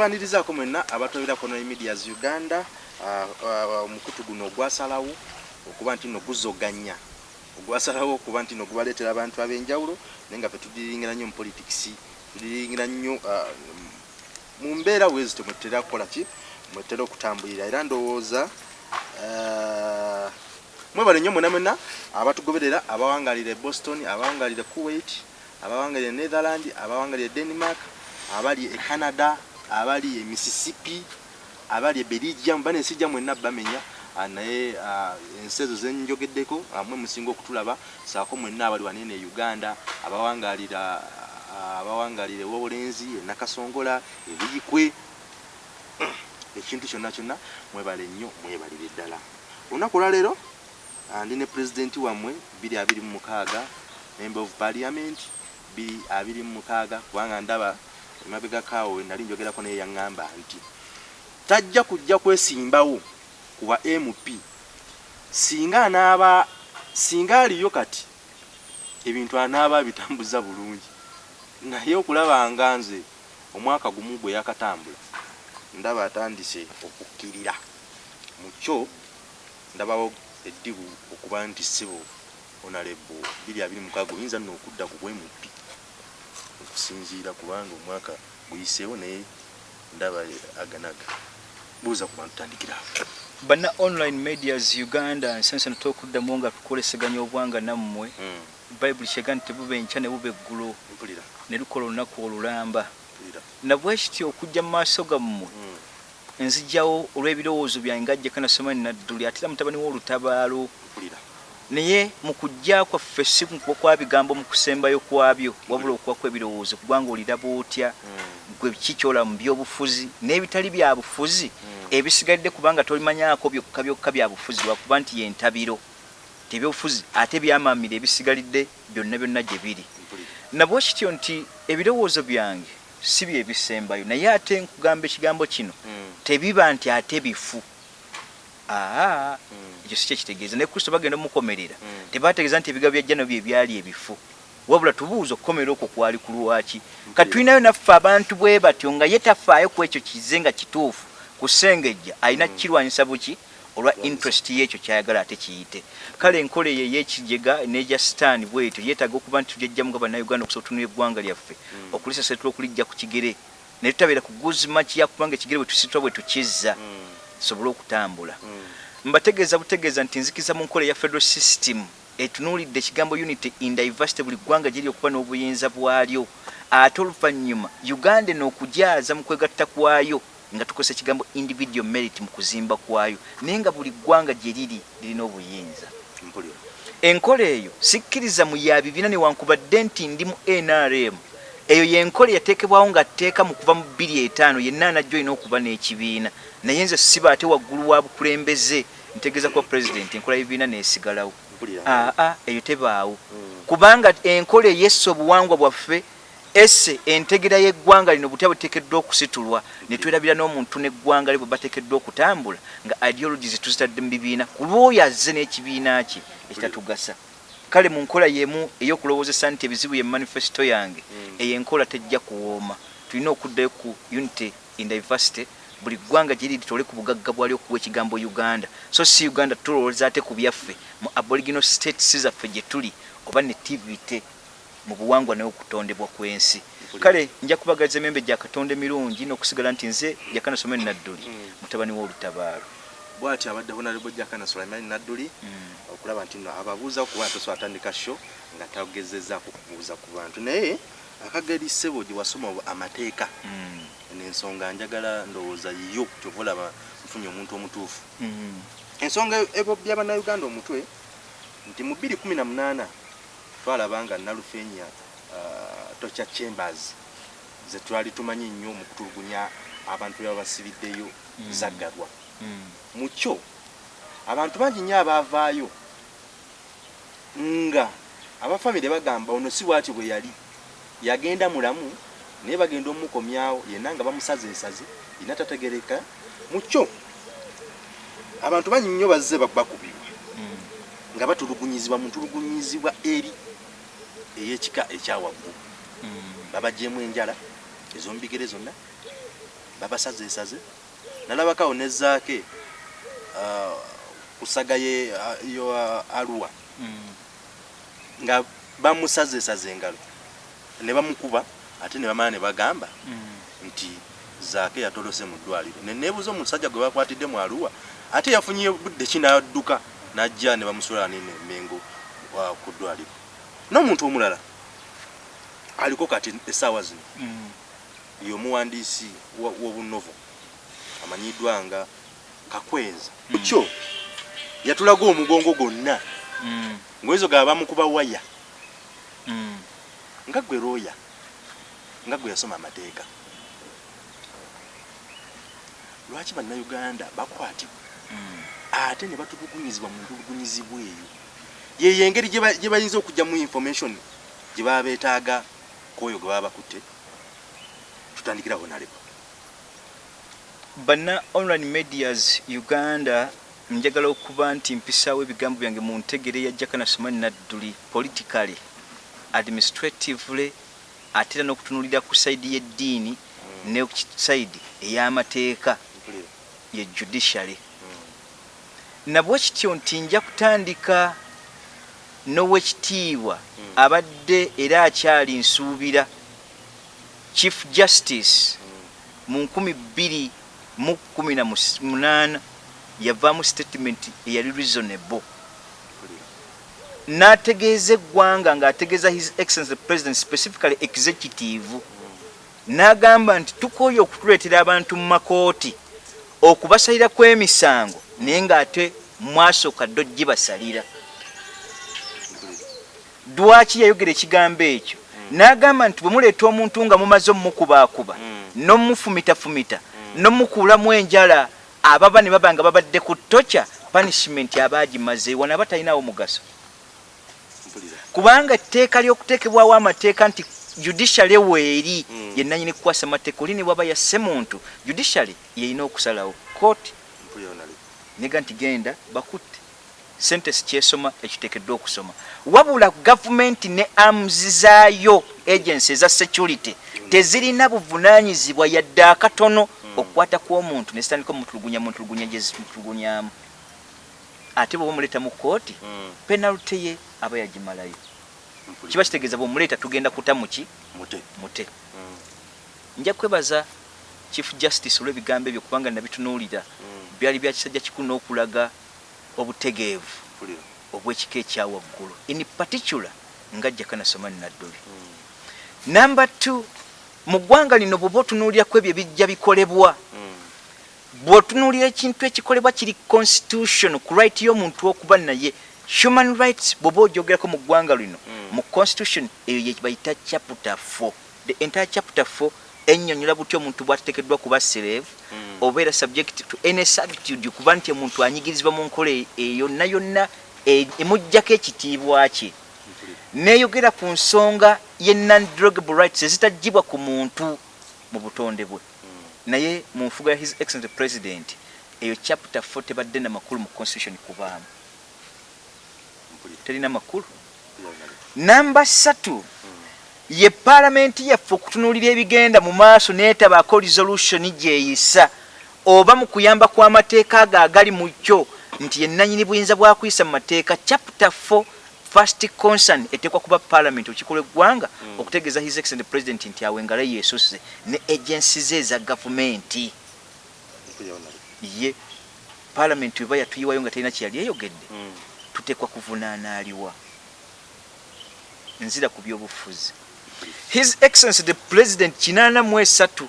tubanirizaako mwenna abatobera kono medias uganda omukutu guno ogwasalawo okuba nti no guzoganya. Ogwasalawo okuba nti no gubaleetera abantu ab'enjawulo naye nga fetudiringira nnyo mu politics tudiringira nnyo mu mbeera wezi temwetera kukola ki? Mwetera okutambulira. Era ndowooza mwebale nnyo mwena mwena abatugoberera abawangalira e boston abawangalira e kuwait abawangalira e netherland abawangalira e denmark abali e canada abali e mississippi abali e belgium banesijja mwenna bamenya ah, naye ah, ensi ezo zenjogeddeko ah, mwe musinga okutulaba saako mwenna abali wanene uganda abawangalira ah, abawangalira ewobulenzi e nakasongola ebiyikwe ekintu kyonna kyonna mwebale nnyo mwebalire ddala. Olunaku olwaleero ah, ndi ne pulezidenti wammwe 226 member of parliament 226 kubanga ndaba emabegakaawo we nali njogerako naye yaŋŋamba nti tajja kujja kwesimbawo ku bwa mp singa anaaba singa aliyo kati ebintu anaaba abitambuza bulungi. Naye okulaba nga nze omwaka gumu gwe yakatambula ndaba atandise okukkirira. Mu kyo ndabawo eddibu okuba nti sibo onalebo 226 oyinza nno okudda ku bwemupi okusinziira kubanga omwaka guyiseewo naye ndaba aganaga. Buuza ku bantu tandikirawo bana online medias uganda nsensano tokuddamu nga tukoleseganya obwanga nammwe. Mm, bayibuli kyega nti tebuba enkya ne buba eggulo. Ne lukola olunaku olulamba. Nabwe kityo okujja mu maaso gammwe Mm, nzijjawo olw'ebirowoozo byange ngajja kanasoma nadduli ate era mutabani w'olutabaalo naye mu kujja kwaffe si kukuba kwa bigambo mu kusembayo kwabyo wabula okuba kw'ebirowoozo kubanga oliraba otya Mm, gwe kikyola mu byobufuzi n'ebitali bya bufuzi Mm. ebisigalidde kubanga tolimanyako byokka byokka bya bufuzi lwakuba nti yentabiro tebyobufuzi ate byamamira ebisigalidde byonna byonna gye biri. Nabwe kityo nti ebirowoozo byange si byebisembayo naye ate nkugamba ekigambo kino Mm, tebiba nti ate bifu aa mm, ekyo si kyekitegeeza ne kristo bagenda omukomerera Mm. tebategeeza nti ebigabo byajja nabyo ebyali ebifu. Wabula tubuuza okukomerera okwo kwali ku lwaki. Katulinayo naffe abantu bwe batyo nga ye tafaayo ku ekyo kize nga kituufu kusengejja alina kirwanyisa buki? Olwa interest y'ekyo kyayagala ate kiyite. Kale enkola eyo ey'ekigega n'egya sitaani bwetyo yeetaaga okuba nti tujajjamu nga bannayuganda okusobola otunula eggwanga lyaffe okulisasetula okulijja ku kigere. Ne tutabeera ku guzimaki yakubanga ekigere bwe tusitula bwe tukizza tusobole okutambula. Mm, mbategeeza butegeeza nti nzikiza mu nkola eya federal system etunuulidde ekigambo unity in diversity buli ggwanga giri okuba n'obuyinza bwalyo. Ate oluvannyuma uganda eno okujaaza mu kwegatta kwayo nga tukozesa ekigambo individual merit mu kuzimba kwayo naye nga buli ggwanga gye riri lirina obuyinza. Enkola eyo sikkiriza mu ya bibiina newankubadde nti ndi mu nrm eyo yenkola eyateekebwawo nga tteeka mu kuva mu 25 yenna anajjo olina okuba n'ekibiina naye nze siba ate waggulu wa bukulembeze ntegeeza kuba pulezidenti enkola y'ebibiina neesigalawo. Aa eyo tebaawo. Kubanga enkola eyessa obuwangwa bwaffe esse entegera y'eggwanga lino butya buteekeddwa okusitulwa ne twerabira n'omuntu n'eggwanga lye bwe bateekeddwa okutambula nga ideologies tuzitadde mu bibiina ku lwoyo azze n'ekibiina kye ekitatugasa kale mu nkola yemu ey'okulowoozesa nti ebizibu ye manifesito yange Mm. eyo enkola tejja kuwooma. Tulina okuddayo ku unity in diversity buli ggwanga gye liri tole ku bugagga bwali okuwa ekigambo uganda. So si uganda tulowooza ate ku byaffe mu aboriginal states zaffe gye tuli oba ne tvt mu buwangwa n'okutondebwa kw'ensi. Kale nja kubagaliza emembe gya katonda emirungi n'okusigala nti nze yakanasoma enadduli Mm. mutabani w'olutabaalo. Bw'ati abadde honorable jakana sulaimani nadduli okulaba nti no ababuuza okuba tosobola atandika sho nga tagezezaako kubuuza ku bantu. Naye akageri ssebo gye wasoma amateeka Mm. Nensonga njagala ndowooza yo kyova olaba nfunye omuntu omutuufu Mm. ensonga ebobya bannayuganda omutwe nti mu 218 twalaba nga nalufeenya uh, tocha chambers zetwali tumanyi nnyo mu kutulugunya abantu baba basibiddeyo Mm. zaggalwa Mm. mu kyo abantu bangi nnyo abaavaayo nga abafamire bagamba ono si bwati bwe yali yagenda mulamu naye bagenda omukomyawo yenna nga bamusaza ensazi yina tategereka mu kyo abantu bangi nnyo bazze bakubibwa Mm. nga batulugunyizibwa mu ntulugunyizibwa eri ey'ekika ekyawaggulu Mm. babagyemu enjala ezomubigere zonna babasaze esaze nalabakawo nezaake uh, kusagaye uh, yo uh, aluwa Mm. nga bamusazesaze engalo ne bamukuba ate ne bamala ne bagamba Mm. nti zaake yatolose mu ddwaliro neneebuuza omusajja gwe bakwatidde mu aluwa ate yafunye budde ki n'adduka n'ajja ne bamusula nene mengo wa- ku ddwaliro n'omuntu omulala aliko kati essaawa zino Mm. y'omuwandiisi wa- w'obunovo amanyiddwa nga kakwenza Mm. kyo yatulaga omugongo gwonna Mm. ngwezo ga bamukuba waya nga gwe looya nga gwe yasoma amateeka. Lwaki bannayuganda bakwatibwa ate ne batulugunyizibwa mu ntulugunyizibwa eyo? Yeyo engeri gye ba- gye bayinza okujja mu information gye baba beetaaga kwoyo gwe baba bakutte? Tutandikiraho naleba banna online medias uganda njagala okuba nti mpisaawo ebigambo byange mu ntegere ya jakana somani nadduli politically administratively ate era n'okutunulira ku saidi y'eddiini ne ku saidi ey'amateeka ye judiciary Mm. nabwe kityo nti nja kutandika n'owekitiibwa Mm. abadde era akyali nsuubira chief justice Mm. mu nkumi bbiri mu kumi na munaana yavaamu statement eyali reasonable. N'ategeeza eggwanga ng'ategeeza his excellence the president specifically executive Mm. n'agamba nti tukooye okutuleetera abantu mu makooti okubasalira kw'emisango naye ng'ate mwasooka dde ogibasalira Mpulira. dwaki yayogera ekigambo ekyo n'agamba nti bwe muleeta omuntu nga mumaze omumukubaakuba Mm. n'omumufumitafumita n'omukuulamu enjala ababa ne baba nga babadde ku toca punishment aba agimaze wano aba talinawo mugaso. Kubanga etteeka ly'okuteekebwawo amateeka nti judiciary weeri Mm. yenanyini kukwasa amateeka oli ne bwaba yasse muntu judiciary yeyina okusalawo. Kooti nega nti genda bakutte. Sentence kyesoma ekiteekeddwa okusoma. Wabula gavumenti ne amuzi zaayo agency eza security tezirina buvunaanyizibwa yadde akatono okukwata kw'omuntu nezitandika omutulugunya mutulugunya gyezimutulugunyamu ate bwe bamuleeta mu kooti Mm. penalty ye aba yagimalayo kiba kitegeeza bwemuleeta tugenda kuta muki mute mute Mm. nja kwebaza chief justice olw'ebigambo ebyo kubanga nabitunuulira Mm. byali bya kisajja kikulu n'okulaga obutegeevu obw'ekika ekyawaggulu in particular nga jakana somani nadduli Mm. number two mu ggwanga lino bw'oba otunuulirako ebyo ebijja bikolebwa. Bw'otunuulira ekintu ekikolebwa kiri constitution ku right y'omuntu okuba naye human rights bw'oba ogyogerako mu ggwanga lino Mm. mu constitution eyo ye bayita chapter 4 the entire chapter 4 ennyonnyola buti omuntu bw'ateekeddwa kuba slave Mm. obeera subject to any servitude kuba nti omuntu anyigirizibwa mu nkola e- eyo yonna yonna e- emugjako ekitiibwa kye neeyogera ku nsonga ye non-drogable rights ezitagibwa ku muntu mu butonde bwe. Naye mu nfuga ya his excellent president eyo chapter 4 tebadde na makulu mu constitution kubaamu. Terina makulu? Namba satu ye paalamenti yaffe okutunuulira ebigenda mu maaso neetabaako resolution gyeyisa. Oba mu kuyamba kw'amateeka ago agali mu kyo nti yennanyini buyinza bwakuyisa mu mateeka chapter 4 first concern eteekwa kuba paalamenti olukiko lw'eggwanga Mm. okutegeeza his excellent president nti awo engalo yeesusse ne agensi ze eza gavumenti ye paalamenti weba yatuyiwayo nga talina kyeyali eyogedde Mm. tuteekwa kuvunaanaliwa nzira ku byobufuzi his excellence the president kinana mu esatu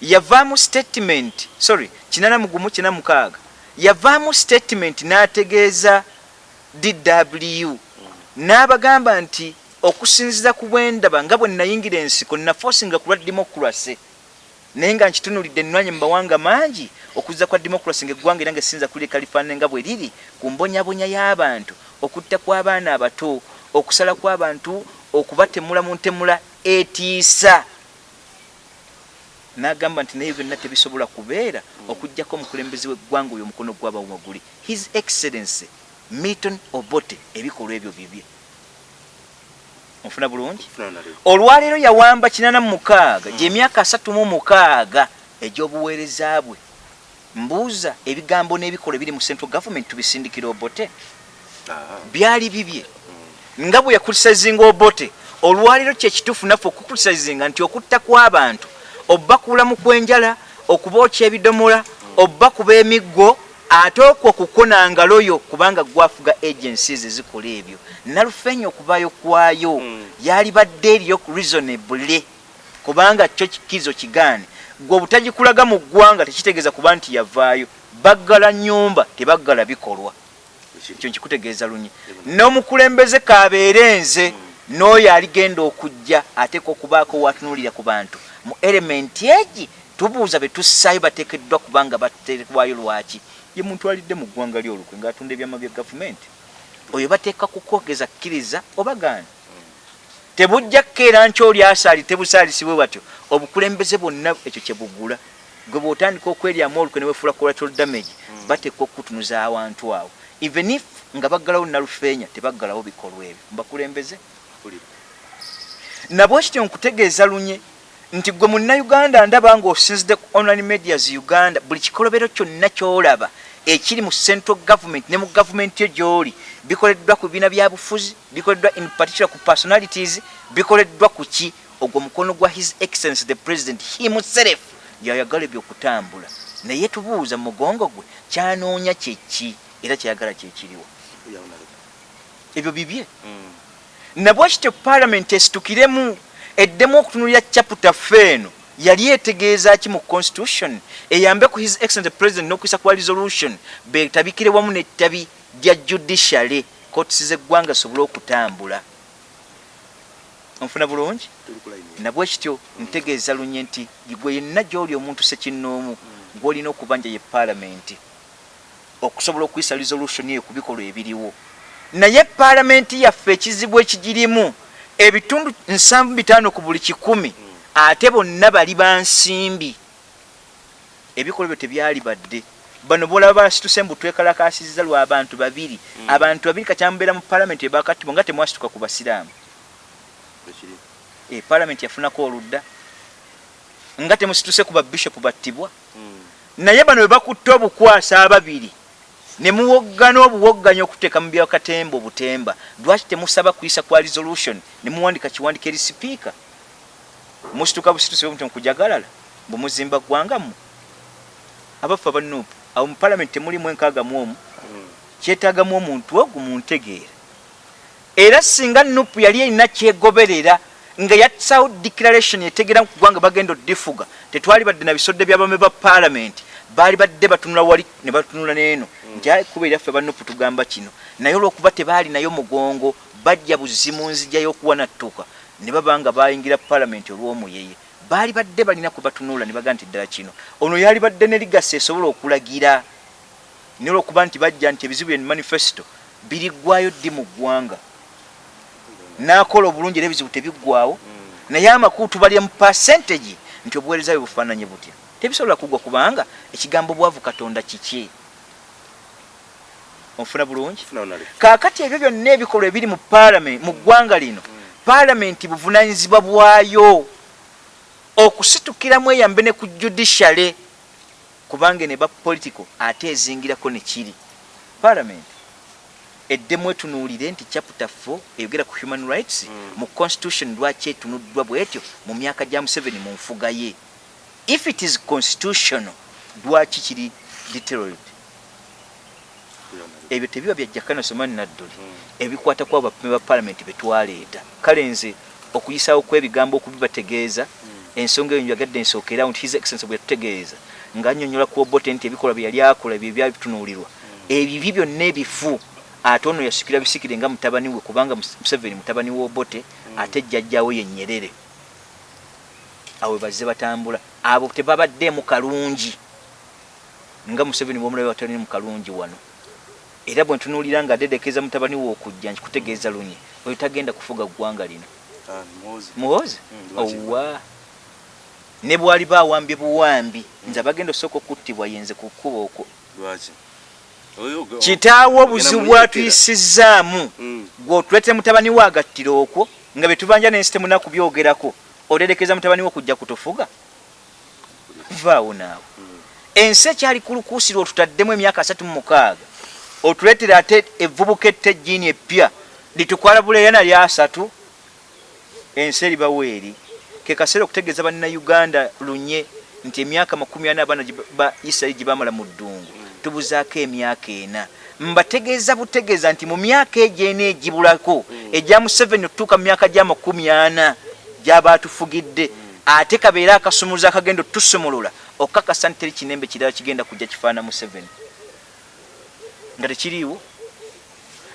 yavaamu statement sorry kinana mugumu kina mukaaga yavaamu statement n'ategeeza dw n'abagamba nti okusinziza ku bwendaba nga bwe nayingira ensiko nafosinga ku lwa democracy. Naye nga nkitunulidde ennwanye mu mawanga mangi okuzza kwa democracy ngaeggwanga era nga esinza kuleka lifaanane nga bwe liri ku mbonyabonya y'abantu okutta kw'abaana abato okusala kw'abantu okubatemula mu ntemula etiisa. N'agamba nti naye byonna tebisobola kubeera okugjako omukulembeze w'eggwanga oyo omukono gw'abawaguli. His excellency milton obote ebikolwa ebyo bibye. Onfuna bulungi? Olwaleero yawamba kinana mu mukaaga gyemyaka asatu mu mukaaga egy'obuweereza bwe. Mbuuza ebigambo n'ebikolwa ebiri mu central government tubisindikira obote. Byali bibye. Nga bwe yakulisazinga obote olwaleero kyekituufu naffe okukulisazinga nti okutta kw'abantu obakuula mu kwenjala okubookya ebidomola obakuba emiggo ate okwo kukona ngaloyo kubanga gwafuga agencies ezikola ebyo. Nalufenya okuvaayo kwayo Mm. yali badde eriyo reasonable kubanga kyo kikizo kigaane. Gwe obutagikulaga mu ggwanga tekitegeeza kuba nti yavaayo baggala nyumba tebaggala bikolwa. Ekyo. Nkikutegeeza lunye n'omukulembeze kabeere nze n'oyo aligenda okujja ateeka okubaako watunuulira ku bantu. Mu elementi egi tubuuza be tussaayo bateekeddwa kubanga bateekwayo lwaki ye muntu alidde mu ggwanga lyolukwe ng'atunda ebyama bya gavumenti oyo bateeka kukwogeza kkiriza oba gaana tebujja kkeera nki oli asaali tebusaalisibwe batyo. Obukulembeze bwonna ekyo kye bugula. Gwe bw'otandika okweryamu olukwe ne wefuula collateral damage bateeka okutunuza awantu awo. Even if nga baggalawo nalufeenya tebaggalawo bikolwa ebyo. Mbakulembeze? Mpulira. nabwe kityo nkutegeeza lunye nti gwe munnayuganda ndaba nga osinzidde ku online medias uganda buli kikolobero kyonna kyolaba ekiri mu central government ne mu gavumenti yo gyoli bikoleddwa ku bibiina byabufuzi bikoleddwa in particular ku personalities bikoleddwa ku ki? Ogwo mukono gwa his excellence the president himself yayagala ebyokutambula. Naye tubuuza mu mugongo gwe kyanoonya kyeki era kyayagala kyekiriwo ebyo bibye. Mm. nabwe kityo paalamenti esitukiremu eddemu okutunulira chapita feeno yali etegeeza ki mu constitution? Eyambe ku his excellent president n'okuyisa kwa resolution betabikire wamu nettabi lya judiciary kotisi z'eggwanga zisobole okutambula. Onfuna bulungi? Ku nabwe kityo ntegeeza lunye nti gwe yenna gy'oli omuntu sekinnoomu gw'olina okubanja ye paalamenti okusobola okuyisa resolution eyo ku bikolwa ebiriwo. Naye paalamenti yaffe ekizibu ekigirimu ebitundu nsanvu bitaano ku buli kikumi ate bonna bali bansimbi. Ebikolwa ebyo tebyali badde. Bano bolaba basituse mbu twekalakasiza lwa abantu babiri. Abantu babiri kakyambeera mu paalamenti ebakatibwa nga temwasituka ku basiraamu. E, paalamenti yafunako oludda nga temusituse ku babishopu battibwa. Mm. naye bano bwe bakutte obukwasa ababiri ne muwoggana obuwogganya okuteeka mu byakatemba obutemba. Lwaki temusaba kuyisa kwa resolution? Ne muwandika kiwandika eri sipiika. Musituka busituse bwe muti mukujagalala bwe muzimba ggwangamu abaffe abanuupu awo mu paalamenti temulimu enkaaga mu omu. Kyetaagamu omuntu ogwo muntegeera era singa nupu yali erina kyegoberera nga yasawo declaration etegeera ku ggwanga bagenda odifuga tetwali badde na bisodde by'abame ba paalamenti. Baali badde batunula wali ne batunula n'eno nti ayi kuba eryaffe banupu tugamba kino. Naye olw'okuba tebaali nayo mugongo bajja buzimu nzija y'okuwanattuka. Ne baba nga bayingira paalamenti olw'omuyeye baali badde balina kwe batunula ne bagaa nti ddala kino. Ono yali badde ne ligasi esobola okulagira naye olw'okuba nti bajja nti ebizibu bye manifesito biriggwayo ddi mu ggwanga? N'akola obulungi era ebizibu tebiggwawo Mm. naye amakuutu balya mu percentage nti obuweereza bwe bufaananye butya? Tebisobola kuggwa kubanga ekigambo bwavu katonda kiki onfuna bulungi? Kaakati ebyo byonna ebikolwa ebiri mu paalamenti mu ggwanga lino paalamenti buvunanyizibwa bwayo. Okusitukiramu eyambe ne ku judiciary kubanga ne bapolitical ate ezingirako ne kiri. Paalamenti eddemu etunuulire nti chapter 4 eyogera ku human rights Mm. mu constitution lwaki etunuddwa bwetyo mu myaka gya museveni mu nfuga ye. If it is constitutional lwaki kiri deteriorate. Ebyo tebiba byajjakana somani nadduli. Mm. ebikwata ku abapime ba paalamenti betwaleeta kale nze okuyisawo kw'ebigambo okubibategeeza ensonga eyo njagadde nsookeerawo nti his excellence bwe yatutegeeza ng'annyonnyola ku obote nti ebikolwa bye yali akola ebyo ebyali bitunuulirwa ebibi byonna ebifu ate ono yasikira bisikire nga mutabani we kubanga Mus- museveni mutabani w'obote ate jjajjawe ye nyerere. Awe bazze batambula. Abo tebabaddeemu kalungi nga museveni bwomulabe watali mu kalungi wano era bwe ntunuulira nga adedekeeza mutabani we okujja nkikutegeeza lunye oyo tagenda kufuga ggwanga lino. Ah, muhoozi. Mm, owa. Ne bwali bawambye buwambi nze abagenda osooka okuttibwa yenze ku kkuba okwo. Kitaawo obuzibu muyeekera. bwatuyisizaamu Mm. gweotulete mutabani we agattira okwo nga betubanja nensi temunaku byogerako oterekeza mutabani wo kujja kutufuga? Vaawo naawe. Ensi ekyali kulukuusirwa otutaddemu emyaka asatu mu mukaaga otuleetera ate evvubuka ettejjiini eppya litukwala buleeyana lya asatu ensi eribawo eri ke kaseera okutegeeza bannayuganda lunye nti emyaka makumi ana abaana ba isirairi gye bamala mu ddungu tubuzaako emyaka ena. Mbategeeza butegeeza nti mu myaka egyo ena egibulako egya museveni okutuuka mu myaka gya makumi ana gyaba atufugidde. Ate kabeere akasumuluzo akagenda otusumulula okukakasa nti teri kinembe kirala kigenda kujja kifaana museveni nga tekiriiwo.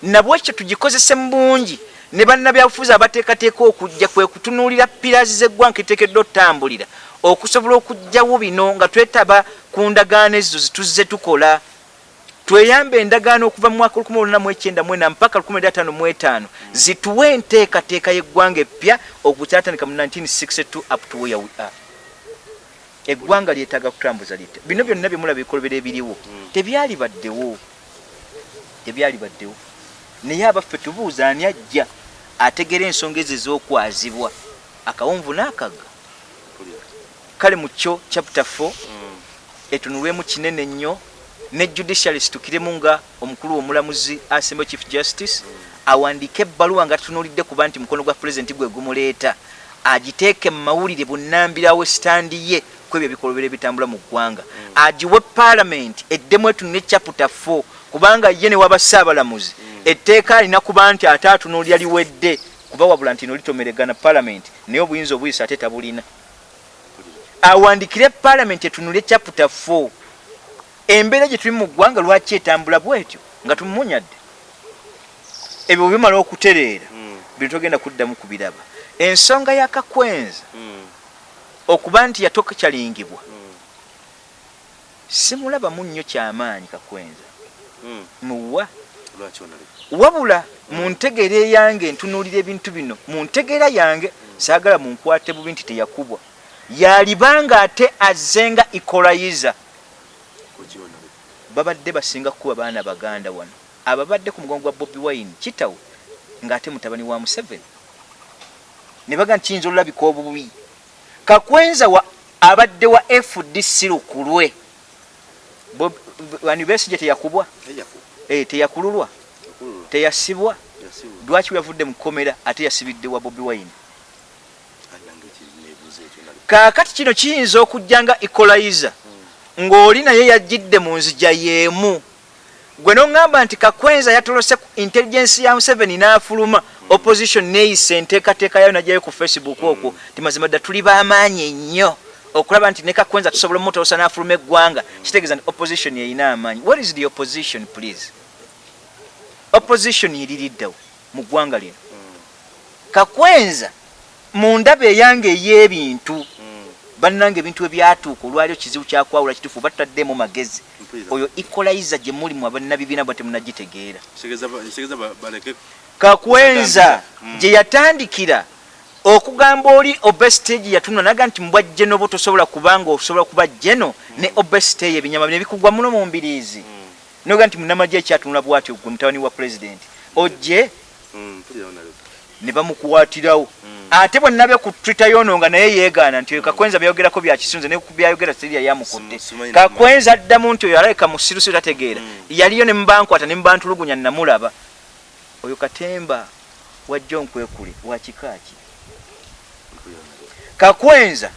Nabwekyo tugikozese mu bungi ne bannabyabufuzi abateekateeka okujja kwe kutunuulira pirazi zeggwanga kiteekeddwa otutambulira okusobola okugjawo bino nga twetaba ku ndagaano ezo zituzze tukola. Tweyambe endagaano okuva mu mwaka 1994 mpaka 1955 zituwe enteekateeka y'eggwanga eppya okukyatandika mu 1962 up to where we are. Eggwanga lyetaaga kutambuza lite bino byonna byemulaba ebikolobero ebiriwo tebyali baddewo tebyali baddewo naye abaffe tubuuza ani ajja ategera ensonga ezo ez'okwazibwa? Akawonvu n'akagga. Kale mu kyo chapter 4 etunulwemu kinene nnyo ne judiciary situkiremu nga omukulu w'omulamuzi assembly chief justice awandiika ebbaluwa nga tutunulidde kuba nti mukono gwa pulezidenti gwe gumuleeta. Agiteeke mu mawulire bunnambirawo esitandi ye kwebyo ebikolobero ebitambula mu ggwanga. Agiwe paalamenti eddemu etunule chapter 4 kubanga ye ne waba saabalamuzi etteeka alina kuba nti ate atunuulira liwedde kuba wabula nti no litomeregana paalamenti naye obuyinza obuyisa ate tabulina. Awandikire paalamenti etunule chapter 4 embeera gye tuli mu ggwanga lwaki etambula bwetyo? Nga tumunyadde ebyo bimala okutereera bino togenda kuddamu kubiraba. Ensonga yakakwenza okuba nti yatokyalingibwa simulabamu nnyo kyamaanyi kakwenza muwa? Wabula mu ntegeera eyange ntunuulira ebintu bino mu ntegeera yange saagala munkwate bubi nti teyakubwa. Yalibanga ate azzenga ikolayiza. Babadde basinga kukuba baana baganda wano. Ababadde ku mugongo gwa bobi wine kitawe ng'ate mutabani wa museveni. Ne baga nti kiyinza olulabika obubi. Kakwenza wa abadde wa fdc lukulwe anibesije teyakubwa? E, teyakululwa? Teyasibwa? Lwaki yavudde mu kkomera ate yasibidde wa bobi wine? Kaakati kino kiyinza okujja nga ikolayiza ng'oli naye yajjidde mu nzija y'emu. Gwe noŋŋamba nti kakwenza yatolose ku intelligence ya museveni n'afuluma opposition neeyisa enteekateeka yayo najjayo ku facebook okwo ti mazima dda tuli b'amaanyi ennyo okulaba nti ne kakwenza tusobola omutolosa n'afuluma eggwanga kitegeeza nti opposition yeyina amaanyi. What is the opposition please? Opposition yiririddewo mu ggwanga lino. Kakwenza mu ndaba eyange ey'ebintu bannange ebintu ebyatuuka olwaliwo kizibu kyakwawula kitufu batutaddemu magezi. Oyo ikolayiza gye muli mu abannabibiina bwa temunagitegeera. Kakwenza gye yatandikira okugamba oli obesity yatunula naga nti mbwa jeno bo tosobola kubanga osobola kuba jeno ne obesity eyo ebinyama bino bikugwa muno mu mbiriizi. Noga nti munamagye ekyatunula bwati gwe mutabani wa pulezidenti ojje ne bamukwatirawo ate bwennabe ku twitter yono nga naye yeegaana nti kakwenza byayogerako byakisunze ne byayogera siriya yamukutte. Kakwenza addamu nti oyo alaleka musirusiru tategeera. Yaliyo ne mubankwata ne mubantulugunya namulaba. Oyo katemba wajja onkwekule wakikaaki kakwenza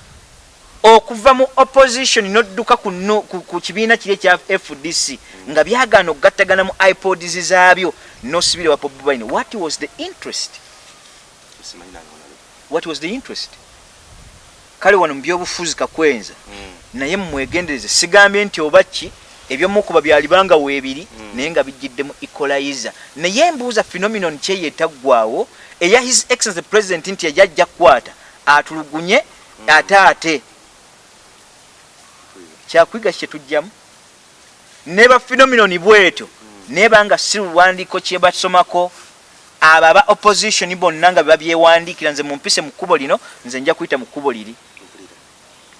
okuva mu opposition nodduka ku, kibiina kiri ekya fdc nga byagaana okugattagana mu ipods zaabyo nosibire wa bobi wine what was the interest? What was the interest? Kale wano mu byobufuzi kakwenza. Naye mumwegendereze sigambye nti oba ki ebyomukuba byalibanga weebiri naye nga bijjiddemu ecolayiza naye embuuza phenomenon kyeyetaggwawo eya his excellence president nti yajajja kukwata atulugunye ate ate. Kyakwiga kyetujjamu neba phenomenon bwetyo nebanga si luwandiiko kyebasomako abo aba opposition bonna nga babyewandiikira nze mumpise mu kkubo lino nze nja kuyita mu kkubo liri.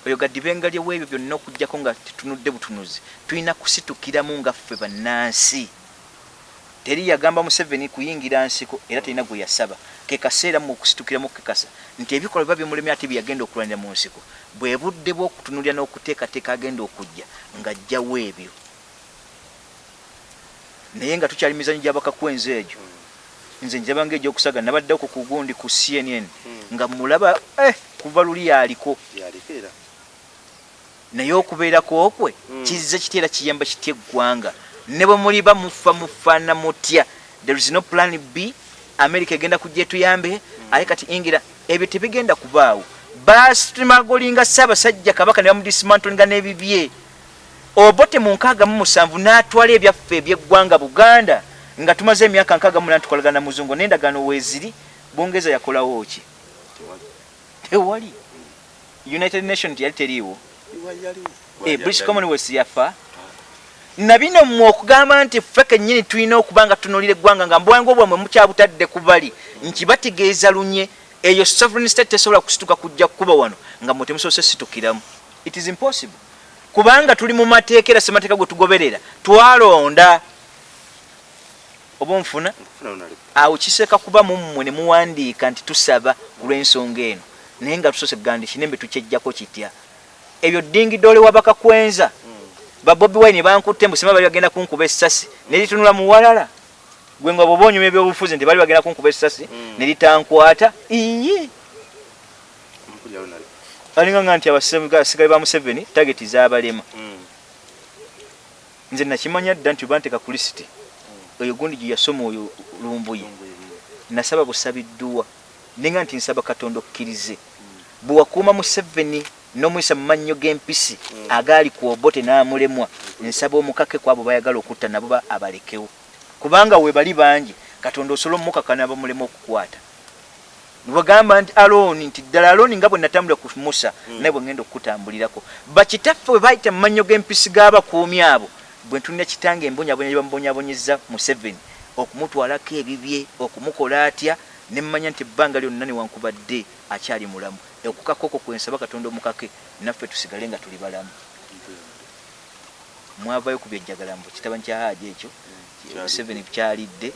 Oyo gadibenga lyewebyo byonna okugjako nga tetunudde butunuzi tulina kusitukiramu nga ffe bannansi. Teri yagamba museveni kuyingira nsiko era terina gwe yasaba ke kaseera mu okusitukiramu okukekasa nti ebikolwa biba bimulemye ate byeyagenda okulwanira mu nsiko. Bwe budde bw'okutunulira n'okuteekateeka agenda okujja ng'ajjawo ebyo naye nga tukyali mizanyo gy'abakakwenza egyo. Nze njaba ngaegyokusaga nabaddeko ku gundi ku cnn nga mulaba eh, kuva luli yaliko naye okubeerako okwe Mm. kizze kitya era kiyamba kitya eggwanga. Ne bwe muli bamufa mufaana mutya. There is no plan b america egenda kujja etuyambe aye kati ingira ebyo tebigenda kubaawo. Basimagolinga ssaabasajja kabaka ne bamudismantolinga n'ebibye. Obote mu nkaaga mu musanvu n'atwala ebyaffe ebyeggwanga buganda nga tumaze emyaka nkaaga muna tukolagana na muzungu n'endagaano weeziri bungereza yakolawo ki? Tewali. United nation teyali teriiwo. Eh, british commonwealth yafa na bino mmwe okugamba nti ffe kennyini tulina okuba nga tunuulira eggwanga nga mbwangu bwamwe mukyabutadde ku bali nkibategeeza lunye. Eyo sovereign state tesobola kusituka kujja kukuba wano nga mwe temusobose situkiramu. It is impossible. Kubanga tuli mu mateeka era semateeka gwe tugoberera twalonda. Oba nfuna awo kiseeka kuba mu mmwe ne muwandiika nti tusaba ku lw'ensonga eno naye nga tusose kugamba nti kinembe tukyejjako kitya? Ebyo ddingidoole wabakakwenza babobi wine bankutte mbusima bali bagenda kunkuba essasi. Neritunula muwalala. Gwe nga bwoba onyuma ebyobufuzi nti bali bagenda kunkuba essasi Mm. neritankwata iye Mpulira lunale. alinga nga nti abasigaye ba museveni tageti zabalema. Mm. nze nakimanya dda nti banteka ku lisiti oyo gundi gye yasoma oyo lumbuye nasaba busabiddwa. Nenga nti nsaba katonda okkirize. Bwewakuuma museveni n'omuyisa mu mannyo g'empisi Mm. agaali ku obote n'amulemwa nsaba omukake ku abo bayagala okutta nabo ba abalekewo kubanga we bali bangi katonda osobola omukakana abamulema okukwata bwegamba nti alooni nti ddala alooni nga bwe natambulira ku musa Mm. naye bwe ngenda okutambulirako bakitaffe bwe bayita mu mannyo g'empisi g'abakuumi abo bwe ntunira kitange embonyabonya gye bamubonyabonyeza museveni okumutwalako ebibye okumukola atya nemmanya nti ebbanga lyonna newankubadde akyali mulamu. Okukaka okwo kwensaba katonda omukake naffe tusigale nga tuli balamu. Mwavayo ku byejjagalambo kitaba nkya haaji ekyo museveni kyalidde.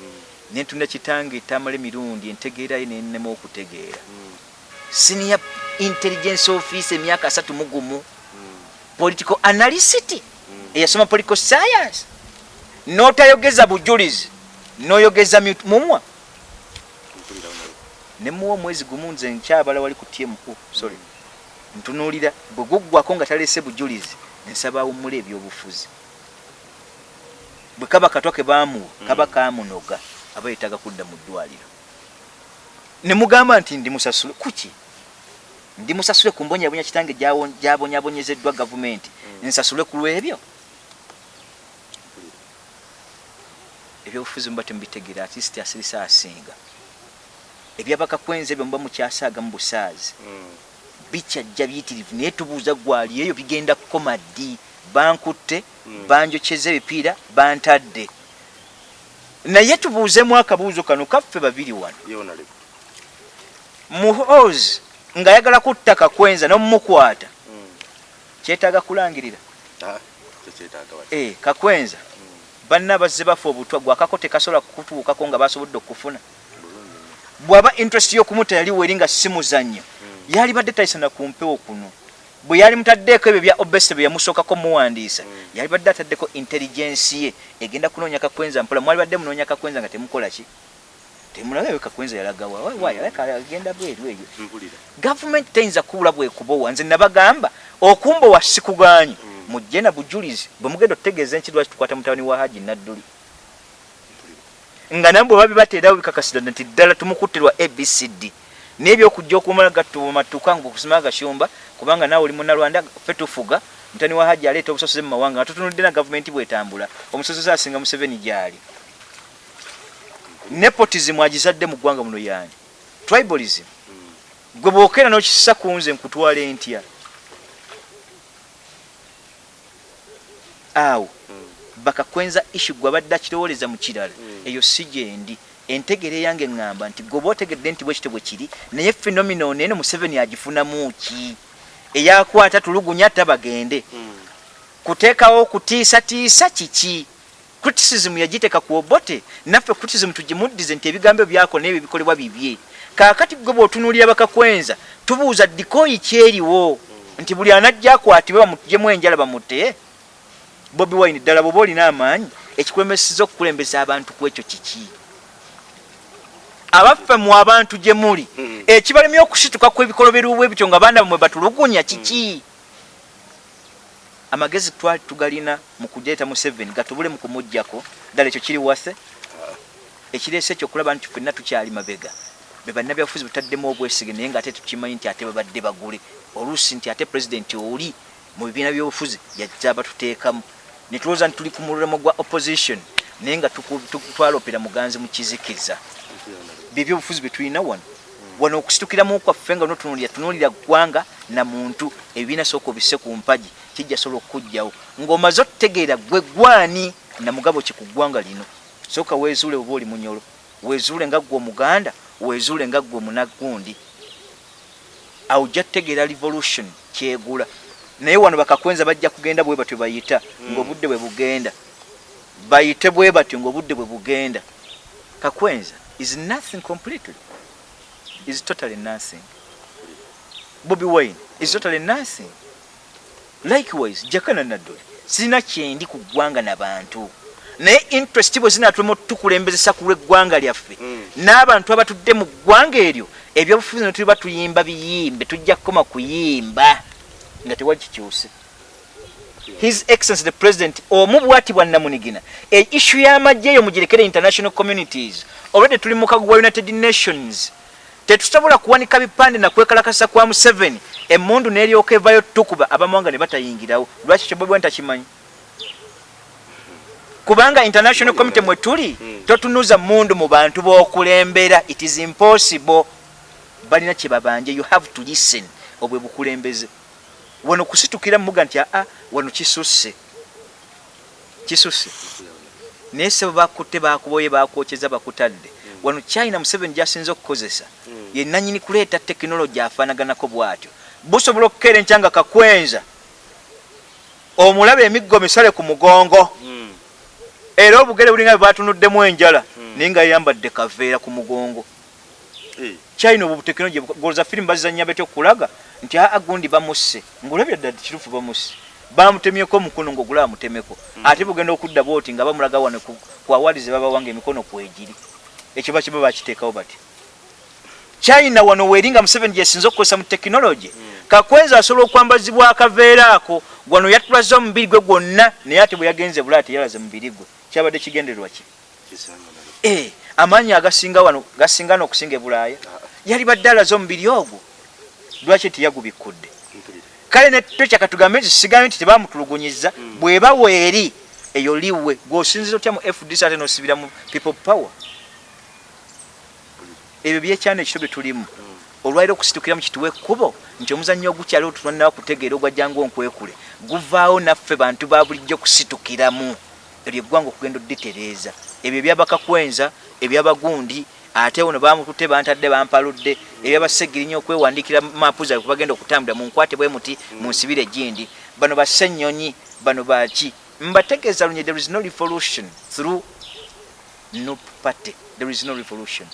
Nentunira kitange etamala emirundi entegeera ye nennema okutegeera. Senior intelligence office emyaka asatu mu gumu political analyst eyasoma political science. N'otayogeza bujulizi n'oyogeza mumwa. Nemuwa omwezi gumu nze nkyabala wali ku tmu sorry. Ntunuulira bwe guggwako nga talese bujulizi nsaba awummula ebyobufuzi. Bwe kaba katwa ke bamuwa kaba kamunoga aba yetaga kudda mu ddwaliro. Ne mugamba nti ndimusasule kuki? Ndimusasule ku mbonyabonya kitange gyabonyabonyezeddwa gavumenti. Nsasule ku lwebyo. Ebyobufuzi muba temubitegeera atisiti asirisa asinga ebyabakakwenza ebyo muba mukyasaaga mu busaazi Mm. bikyajja biyitirivu naye tubuuza gwali eyo bigenda kukoma ddi bankutte Mm. banjokyeza ebipiira bantadde naye tubuuzemu akabuuzo kano kaffe babiri wano muhozi ng'ayagala kutta kakwenza n'omumukwata Mm. kyetaaga kulangirira Ah, kyo kyetaaga wati. e kakwenza banna bazze bafa obutwa gwakako tekasobola kutuukako nga basobodde okufuna. Bw'aba interest y'okumuta yali weri nga si muzannyo Mm. yali badde tayisana ku mpewo kuno. Bwe yali mutaddeeko ebyo bya obese bye yamusookako muwandiisa Mm. yali badde ataddeko intelligence ye egenda kunoonya kakwenza mpola mwali badde munoonya kakwenza nga temukola ki? Temulaba ewe kakwenza yalagawa agenda bweru eyo gavumenti teyinza kubula bwekubowa. Nze nabagamba okumbowa sikugaanyi. Mm. mujje na bujulizi bwe mugenda otutegeeza enki lwaki tukwata mutabani wa haji nadduli nga nabwe oba bibateerawo bikakasira nti ddala tumukuttirwa abcd n'ebyokujja okumala gatubamatuka nga okusima agashumba kubanga naawe oli munalwanda ffe tufuga mutani wa haji aleeta obusosoze mu mawanga nga tutunudde na gavumenti bwetambula. Omusosoze asinga museveni gyali. Nepotism agizadde mu ggwanga muno yani? Tribalism. Gwe bwokera n'okisisa ku nze nkutwala entya? Awo. Bakakwenza ishu gwe abadde akirowoleza mu kirala. Mm. eyo si gyendi entegere yange ŋŋamba nti gwe oba otegedde nti bwe kiri naye phenomenon eno museveni agifunamu ki? Eyakwata tulugunya tabagende Mm. kuteekawo kutiisatiisa kiki? Criticism yagiteeka ku obote. Naffe criticism tugimuddize nti ebigambo byako nebyo bikolebwa bibye. Kaakati gwe bw'otunuulira bakakwenza tubuuza dikoyi kyeriwo nti buli anajja akwatibwe bamutujemu enjala bamute bobi wine ddala bwoba olina amaanyi ekikulembesiza okukulembeza abantu ku ekyo kiki? Abaffe mu abantu gye muli Mm. ekibalemye okusituka kw'ebikolobero bwebityo nga baana bamwe batulugunya kiki? Amagezi twali tugalina mu kujeeta mu seven gatubule mu kumuggyako. Ddala ekyo kiri wase. Ekireese ekyo okulaba nti ffenna tukyali mabega. Be bannabyabufuzi butaddemu obwesige naye ngaate tukimanyi nti ate babadde bagule. Oluusi nti ate pulezidenti oli mu bibiina byobufuzi yajja batuteekamu ne tulowooza nti tuli ku mulemo gwa opposition naye nga twalopera muganzi mu kizikiza. Byebyobufuzi bye tulina wano. Wano okusitukiramu kwaffe nga notunulira tunulira ggwanga na muntu ebibiina sooka obisse ku mpagi kijja sobola okukugjawo ng'omaze okutegeera gwe gwani na mugabo ki ku ggwanga lino? Sooka weezuule oba oli munyolo. Weezuule nga ggwe omuganda weezuule nga ggwe omunagundi. Awo ojja tutegeera revolution kyegula naye wano bakakwenza bajja kugenda bwe batyo bayita ng'obudde bwe bugenda. Bayite bwe batyo ng'obudde bwe bugenda. Kakwenza is nothing completely. Is totally nothing. Bobi wine is totally nothing. Likewise jakana naddole sirina kyendi ku ggwanga nabantu naye interest bwe zinatulema tukulembezesa ku lw'eggwanga lyaffe. Mm. n'abantu abatudde mu ggwanga eryo ebyobufuzi ne tuliba tuyimba biyimbe tujja kukoma kuyimba nga tewali kikyuse his excellence the president omu bwati bwa namunigina e issue y'amagye eyo mugirekere international communities olwedde tuli mu kagu wa united nations tetusobola kuwanika bipande nakwekalakasa kwa museveni emundu n'eryoka evayo tukuba abamawanga ne batayingirawo. Lwaki ekyo bobi takimanyi kubanga international community mwe tuli Mm. totunuza mundu mu bantu b'okulembera. It is impossible. Balina kye babanje. You have to listen. Obwe bukulembeze wano kusitukira muga nti aa wano kisusse. Kisusse. Naye sebo bakutte bakuboye bakwokyeza bakutadde. Wano china museveni gyasinze okukozesa Mm. ye nanyini kuleeta tekinologi afaanaganako bw'atyo. Busobola okukeera enkyanga kakwenza. Omulaba emiggo misale ku mugongo. Mm. era obugere bulinga bwe batunuddemu enjala naye nga yayambadde kaveera ku mugongo. China obwo butekinologi goloza firimu bazizanya betya okulaga nti aa gundi bamusse. Ngaolabira ddala kirufu bamusse. Bamutemyeko omukono ngaogula amutemeko. Ate bugenda okudda booti nga bamulaga wano ku ku awalize babawanga emikono kwegiri ekyo bakiba bakiteekawo batya china wano weeringa museveni gyesinza okukozesa mu tekinologi kakwenza asobola okwambazibwa akaveera ako wano yatulaze omubiri gwe gwonna naye ate bwe yagenze bula ate yalaze mubiri gwe. Kyabadde kigendererwa ki. Eh, amaanyi agasinga wano gasinga n'okusinga e bulaaya. Ah, yali badde alaze omubiri ogwo lwaki tiyagubikkudde mpulira. kale netwekyaka tugambe nti sigambe nti tebamutulugunyiza Mm. bweba weeri eyo liwe gweosinzira otya mu fdc ate nosibira mu people power ebyo byekyana ekito bye tulimu Mm. olwaliro okusitukira mu kituwa ekkubo nti omuzannyo ogukyali otulwanira kutegeera ogwajjanga onkwekule guvaawo naffe bantu ba bulijjo kusitukiramu eryo eggwanga okugenda odditereeza ebyo ebyabakakwenza ebyabagundi ate ono bamututte bantadde bampaludde ebyabasegirinya okwewandiikira maapu zaabwe kubagenda okutambula. Munkwate bwe muti munsibire gindi bano basennyonyi bano baki mbategeeza lunye there is no revolution through no party there is no revolution.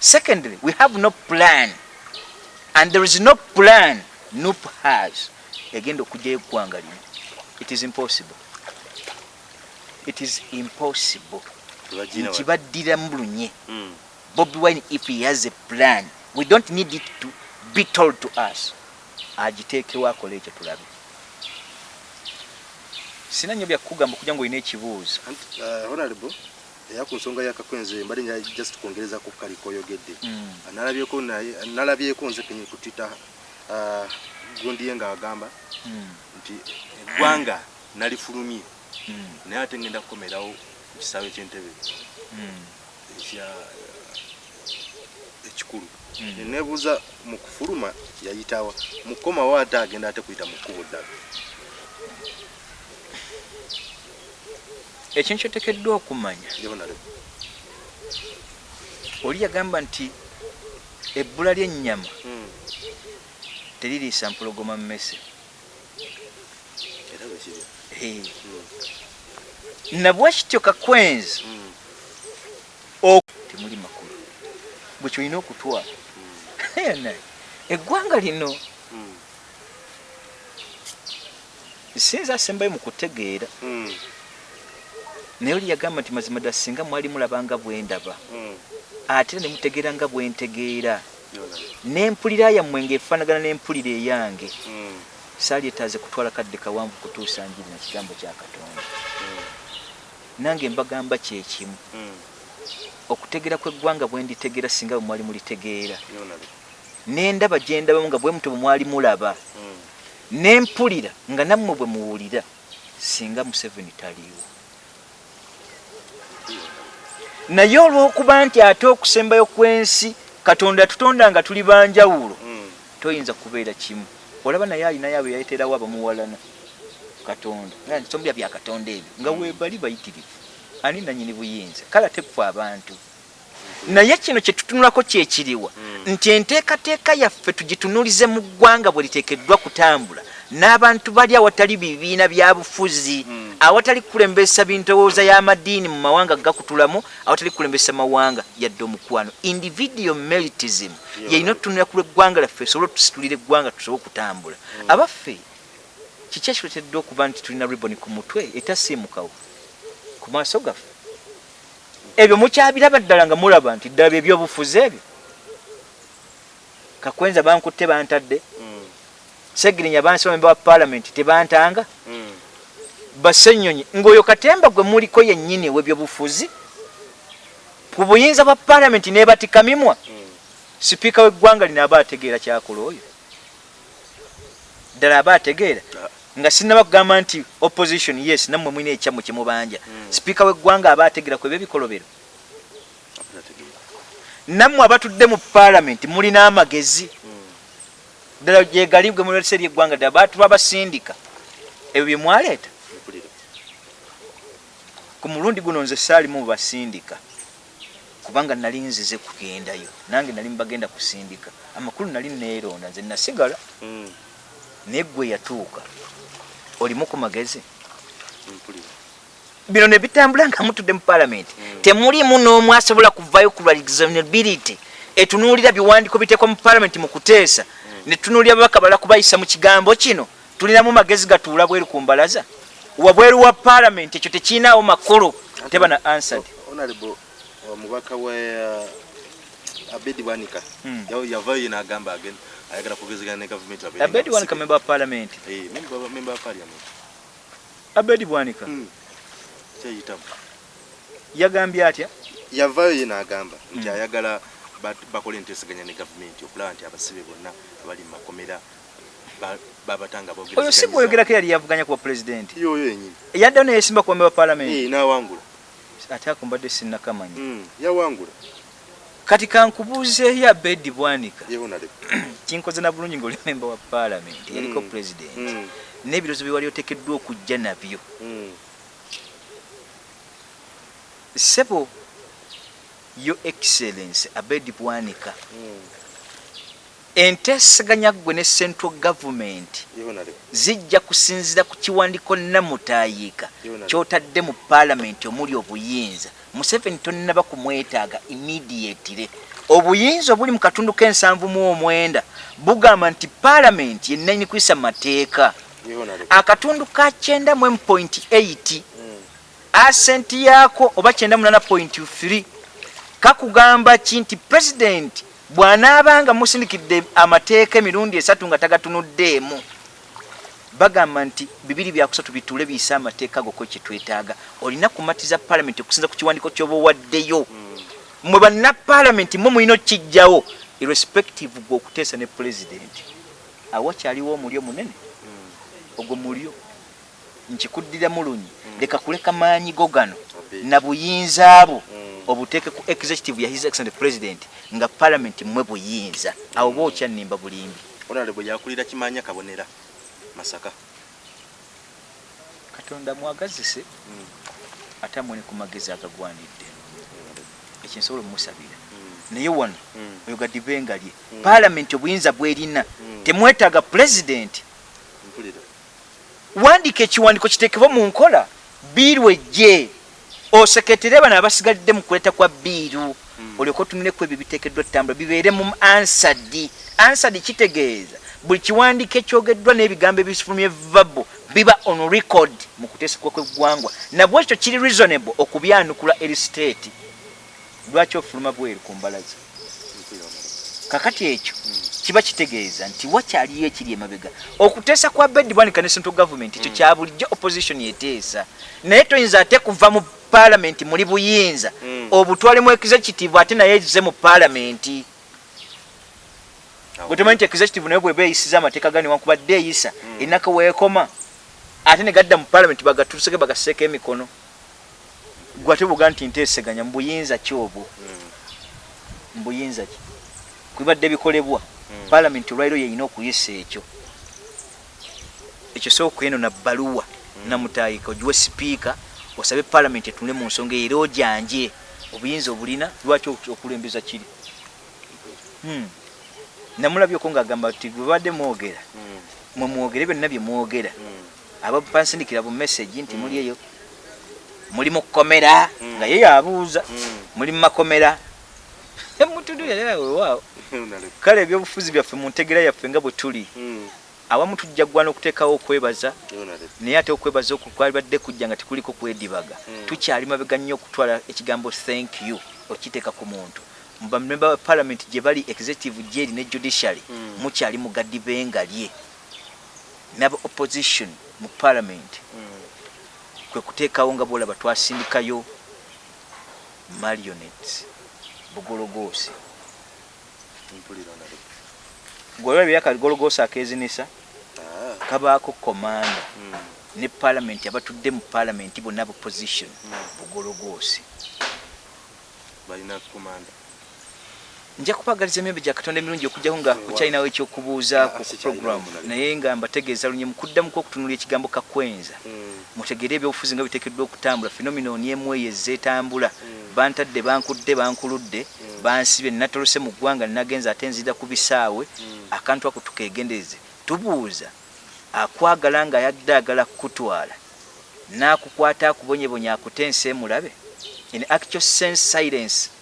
Secondly we have no plan. And there is no plan nup has. Egenda okugyayo eggwanga lino. It is impossible. It is impossible. Nkibaddiramu lunye Mm. Bobi wine if he has a plan we don't need it to be told to us. Agiteekewo akole ekyo tulabe sina nnyo byakugamba okuja ngu olina ekibuuzo uh, honorable era ku nsonga yakakwenze mbali nga just kwongereza ku kali koyogedde Mm. nalabyeko naye nalabyeko nze kenye ku twitter uh, gondiye ng'agamba Mm. nti eggwanga nalifulumye Mm. naye ate ngenda kukomerawo ku kisaawe ky'entebe ekya ekikulu Mm. nebuuza mu kufuluma yayitawa mukomawo ate agenda ate kuyita mu kkubo ddala. Ekintu kyotekeddwa okumanya. Oli yagamba nti ebbula ly'ennyama teririisa mpologoma mmese. Era bwekiri Eh. nabwekityo kakwenzi temuli makulu bwe kyolina okutwala Yena, eggwanga lino. Mm. sinza asembayo mu kutegeera. Mm. naye oli yagamba nti mazima ddala singa mwali mulabanga bwendaba Mm. ate era ne mutegeera nga bwentegeera Yona. n'empulira yammwe ng'efaanagana n'empulira eyange. Saalietaaze kutwala kadde kawanvu kutuusa njiri na kigambo kya katonda. Nange mbagamba kyekimu. Okutegeera kw'eggwanga bwe nditegeera singa bwe mwali mulitegeera. N'endaba gye ndabamu nga bwe muto bwe mwali mulaba. Mm. n'empulira nga nammwe bwe muwulira singa museveni taliiwo. Naye olw'okuba nti ate okusembayo kw'ensi katonda yatutonda nga tuli banjawulo Mm. toyinza kubeera kimu. Olaba naye alinayo abo yayeterawo abamuwalana. Katonda. Nsombya bya katonda ebyo nga webali bayitirivu ani nanyini buyinza. Kale ate ffe abantu naye kino kyetutunulako kyekiriwa Mm. nti enteekateeka yaffe tugitunulize mu ggwanga bwe liteekeddwa kutambula. N'abantu bali awatali bibiina bya bufuzi Mm. awatali kukulembesa bintowooza y'amadiini mu mawanga gakutulamu awatali kukulembesa mawanga yadde omukwano. Individual meritism Yeah. yalina otutunulira ku lw'eggwanga lyaffe esobole otusitulira eggwanga tusobole okutambula. Abaffe kiki ekituleetedde okuba nti tulina riboni ku mutwe etasiimukawo ku maaso gaffe ebyo mukyabiraba ddala nga mulaba nti ddala byebyobufuzi ebyo kakwenza bankutte bantadde Mm. segirinya bansi bamemba wa paalamenti tebantanga Mm. basenyonyi ng'oyo katemba gwe muliko yennyini webyobufuzi ku buyinza bwa paalamenti neebatikamimwa Mm. sipiika w'eggwanga lino aba ategeera kyakola oyo ddala aba ategeera Ah. Nga sinaba kugamba nti opposition yes nammwe mwina ekyammwe kyemubanja Mm. sipiika w'eggwanga aba ategeera ku ebyo ebikolobero Apana tegeera. nammwe abatudde mu paalamenti mulina amagezi Mm. ddala gyegali gwe mulese eri eggwanga ddala baatu babasindika ebyo bye mwaleeta Mpulira. ku mulundi guno nze saalimu basindika kubanga nali nzize kugendayo nange nali mbagenda kusindika amakulu nali neeronda nze nasigala Mm. naye ggwe yatuuka olimu ku magezi. Bino ne bitambula nga mutudde mu paalamenti. Mm. temulimu n'omu asobola kuvayo ku lwa examinability etunuulira biwandiiko biteekwa mu paalamenti mu kuteesa. Ne tunuulira babaka bala kubayisa mu kigambo kino. Tulinamu magezi gatuula bweru ku mbalaza. Wabweru wa paalamenti ekyo tekiinaawo makulu teba na honorable omubaka wa uh, abedi bwanika. Mm. Yaw- yavayo yena agamba again ayagala kugezegana ne gavumenti abedi bwanika memba wa paalamenti Eh, member wa- parliament. Abedi bwanika. Mm. kyeyitamu yagambye atya? Yavayo yena agamba nti Mm. ayagala bakole enteeseganya ne gavumenti okulaba nti abasibe bonna abali mu makomera ba- babatanga oyo si bwoyogerako eyali yavuganya ku bapulezidenti yoyo yenyini yaddewo neyesimba ku bambe ba paalamenti Eh, n'awangula. Ate akumbadde sinnakamanya. Mm, yawangula kati kankubuuzeeyo abedi bwanika. Ye honorable kinkoze na bulungi ngaoli memba wa paalamenti yaliko Mm. pulezidenti Mm, n'ebirozo bye wali oteekeddwa okujja nabyo. Mm, sebo yo excellence abedi bwanika. Mm. enteesaganya ggwe ne central government zijja kusinzira ku kiwandiiko namutayiika kyotadde mu paalamenti omuli obuyinza museveni tonnaba kumwetaaga immediatire obuyinza obuli mu katundu k'ensanvu mu omwenda bugamba nti paalamenti yenna kwisa mateeka. Akatundu ka kyenda mu point 8 Mm, asenti yaako oba kyenda munana point 3 kakugamba ki nti pulezidenti bw'anaabanga musindikidde amateeka emirundi esatu nga tagatunuddeemu bagamba nti bibiri byakusatu bituule biyise amateeka goko kyetwetaaga. Olina kumatiza paalamenti okusinza ku kiwandiiko ky'oba owaddeyo mm, mwe banna paalamenti mwe mulina okijjawo irrespective gwe okuteesa ne pulezidenti awakyaliwo omulyo munene mm. ogwo mulyo? Nkikuddira mulunyi leka kuleka maanyi go gano. Na buyinza Mm. obuteeke ku executive ya his excellent president nga parliament mwe buyinza. Awo ba okyanimba bulimbi. Honorable yakulira kimanya kabonera masaka. Katonda mwagazise Mm, ate amwene ku magezi agagwanidde. Ekyensobola omusabira mm, naye wano oyo gadibenga lye. Paalamenti obuyinza bwerina. Temwetaaga pulezidenti wandika ekiwandiiko kiteekebwe mu nkola. Biiru ejje. Oseketere bano abasigalidde mu kuleeta kwa biiru. Olyoka otunuleku ebyo biteekeddwa ttambula bibeere mu ansadi. Ansadi kitegeeza buli kiwandiiko ekyogeddwa n'ebigambo ebifulumye vabo biba on record mu kuteesekwa kw'eggwangwa nabwe ekyo kiri reasonable okubyanukula eri state. Lwaki ofuluma bweru ku mbalaza kakati ekyo kiba kitegeeza nti wakyaliyo ekiri emabega? Okuteesa kwa bedwanika ne central government ekyo kya bulijjo opposition yeteesa. Naye toyinza ate kuva mu paalamenti muli buyinza. Mm. obutwalemu executive ate naye ezize mu paalamenti bwetemanyi nti executive naye bweba eyisiza amateeka gani wankubadde eyisa? Mm. enaka weekoma. Ate ne gadda mu paalamenti bagatuluseke bagaseeko emikono. Gwate buga nti nteeseganya mu buyinza ki obwo? Mu buyinza ki? Kubibadde bikolebwa. Mm. paalamenti olwaliro yeyina okuyisa ekyo. Ekyo sooka eno na bbaluwa namutayika ogiwe sipiika osabe paalamenti etunule mu nsonga era ojanje obuyinza obulina lwaki ok- okulembeza kiri? Hmm. Namulabyeko ngaagamba ti bwebadde mwogera mwe mwogere byonna bye mwogera. Abapansindikira bu message nti muli eyo. Muli mu kkomera Mm. nga ye yabuuza. Muli mu makomera. Emutundu yayawewaawo kale ebyobufuzi byaffe mu ntegera yaffe nga bwe tuli awamu tujja ggwa n'okuteekawo okwebaza naye ate okwebaza okwo kwalibadde kujja nga tekuliko kwedibaga. Mm. tukyali mabega nnyo okutwala ekigambo thank you okiteeka ku muntu bamemba ba parliament gye bali executive gyeri ne judiciary Mm. mukyali mu gadibenga lye naba opposition mu parliament. Kwe kuteekawo nga bwolaba twasindikayo marionettes bugologoosi. Golaba byakagologoosi akezinisa kabaako komanda ne parliament abatudde mu parliament bonna bu position bugologoosi. Balina komanda nja kubagaliza emyembe gya katonda emirungi okujjaho nga kukyalinawo ekyokubuuza ku Ah, program naye nga mbategeeza lunye mukuddamuku okutunula ekigambo kakwenza. Mutegere ebyobufuzi nga biteekeddwa okutambula. Phenomenon emu eyo ezzeetambula bantadde bankudde bankuludde. Bansibye natolose mu ggwanga ninagenza ate nzira ku bisaawe. Akantu ako tukegendereze tubuuza. Akwagala nga yadde agala kukutwala. N'akukwata akubonyebonya akutensa emulabe. In actual sense silence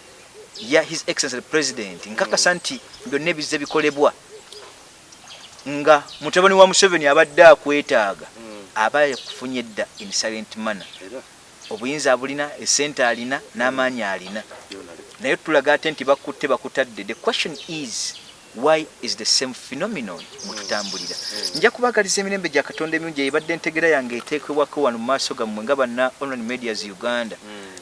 ya his excellency president nkakasa nti byonna ebizze bikolebwa nga mutabani wa museveni abadde akwetaaga aba yakufunye dda in silent manner. Obuyinza abulina esente alina n'amaanyi alina. Naye tulaga ate nti bakutte bakutadde. The question is why is the same phenomenon mututambulira? Nja kubagaliza emirembe gya katonda emirungi ebadde entegera yange eteekebwako wano mu maaso gammwe nga banna online medias uganda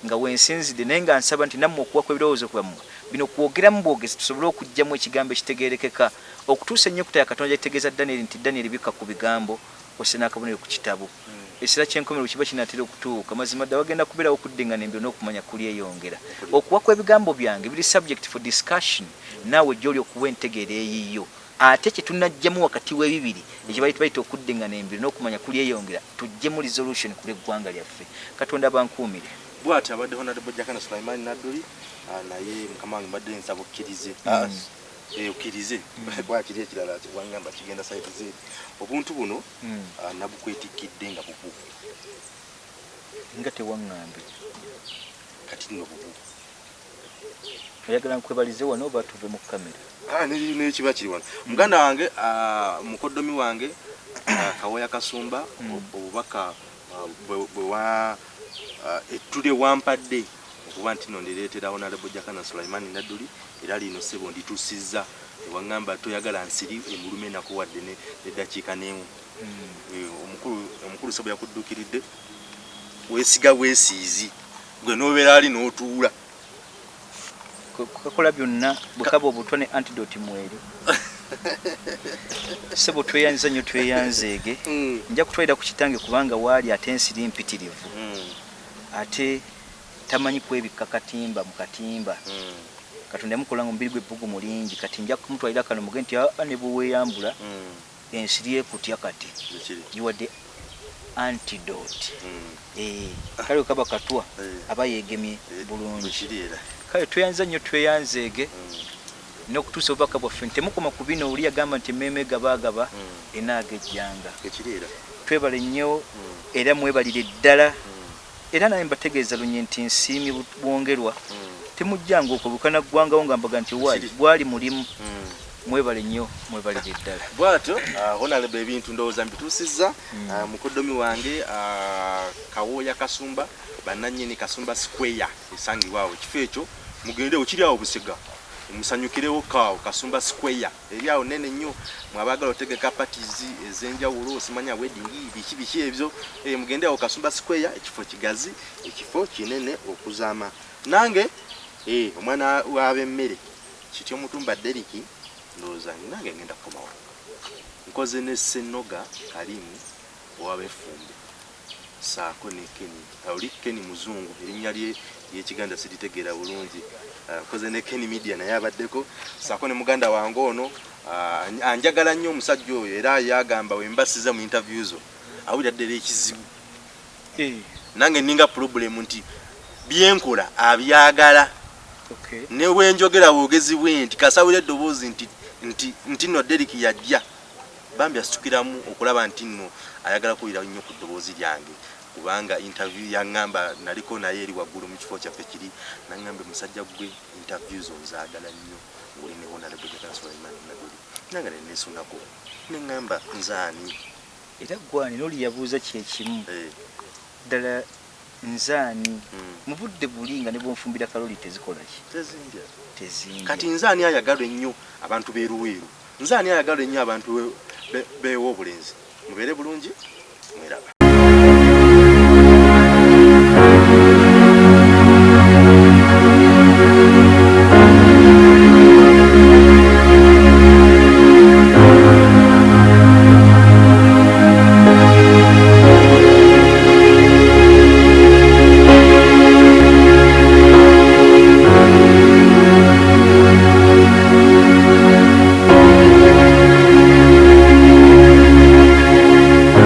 nga wensinzidde naye nga nsaba nti nammwe okuwako ebirowoozo kwammwe bino kwogeramu bwogezi tusobole okugjamu ekigambo ekitegerekeka okutuusa ennyukuta ya katonda gyekitegeeza daniel nti daniel bikka ku bigambo ose n'akabonero ku kitabo. Ekiseera kyenkomero kiba kinatera okutuuka mazima dda wagenda kubeerawo okuddingana embiro n'okumanya kulyeyongera okuwa kw'ebigambo byange biri subject for discussion naawe gyoli okuwa entegeera eyiyo. Ate kyetunajjamu wakati w'ebibiri ekibaita bayita okuddingana embiro n'okumanya kulyeyongera tujjemu resolution ku lw'eggwanga lyaffe. Katonda bankuumire bwati abadde honorable jakana sulaiman nadduli ah, naye mukama wange mbadde nsaba okkirize Mm. Eh, okkirize bwakiri ekirala kiwangamba kigenda saiti zeeri obuntu buno Mm. ah, nabukwetikidde nga bubu. Nga tewaŋŋambe. Kati nno bubu. Oyagala nkwebalize wano oba tuve mu kamera Ah, ne- nekiba kiri wano. Muganda wange ah, mukoddomi wange ah, kawoya kasumba Mm. ob- obubaka ah, wa ah, ettule wampadde okuba nti no ndireetera honorable jakana sulaiman nadduli era lino sebo ndituusizza ewaŋŋamba toyagala nsiri emulume nakuwadde ne- neddakiika n'emu. Eh, omukulu sebo yakuddukiridde. Weesiga bwesiizi gwe nobeera ali n'otuula. Kukakola byonna bwekaba obutwa ne antidote mweri. Sebo tweyanza nnyo tweyanzeege. Mm, nja kutwalira ku kitange kubanga waali ate ensiri mpitirivu. Mm, ate tamanyi kwebikka katimba mu katimba. Mm, katonda yamukola nga omubiri gw'ebbugu mulingi kati nja kumutwalira kano muge nti aa ne bweweeyambula mm, ensiri ekutya kati? Ekiri yiwadde antidote. Mm, Eh, kale wekaba katwa eh, aba yeegemye eh, bulungi. kale tweyanza nnyo tweyanzeege n'okutuusa obubaka bwaffe ntemukoma ku bino oli yagamba nti emmeeme gabaagaba mm, enaaga ejjanga. Twebale nnyo era mwebalire ddala era naye mbategeeza lunye nti nsiimye bu- bwongerwa. Temujjanga okulukana ggwangawo nga mbaga nti waali gwali mulimu. Mm. mwebale nnyo mwebalire ddala bwatyo uh, honorable ebintu ndowooza mbituusizza Mm. uh, mukoddomi wange kawooya kasumba bannannyini kasumba square esangibwawo ekifo ekyo mugendewo kiri awo busega musanyukirewo kaawo kasumba square. Eri awo nene nnyo mwabaagala otegeka parties ez'enjawulo osimanya wedding biki biki ebyo. Eh, mugende awo kasumba square ekifo kigazi ekifo kinene okuzaama. Nange eh, omwana wab'emmere kityo mutumba deriki ndowooza nange ngenda kukomawo nkoze ne senoga kalimu owabefumbe saako ne keni oli keni muzungu erinnya lye lyekiganda siritegeera bulungi Nkoze ne keni media naye abaddeko. Saako ne muganda wange ono ah, anjagala nnyo omusajja oyo era yagamba wembasiza mu interview zo awulira ddala ekizibu. Nange ninga problemu nti byenkola abyagala. Okay. ne bwenjogera bwogezi bwe nti kasawira eddoboozi nti nti nti no deriki yajja. Bambi asitukiramu okulaba nti nno ayagala kuwulira nnyo ku ddoboozi lyange kubanga interview yaŋŋamba naliko naye eri waggulu mu kifo kyaffe kiri naŋŋambe musajja gwe interview zo nzaagala nnyo ngoli ne honorable Jacques Sulaiman Nagoli nange ne neesunako neŋŋamba nzaani? Era gwani noli yabuuza kyekimu Eh, ddala nzaani mm, mu budde buli nga ne bwonfumbira kaloli tezikola ki? Tezinja kati nzaani ayagalwa ennyo abantu beeruweeru nzaani ayagalwa ennyo abantu be- be- beewa obulenzi? Mubeere bulungi? Mweraba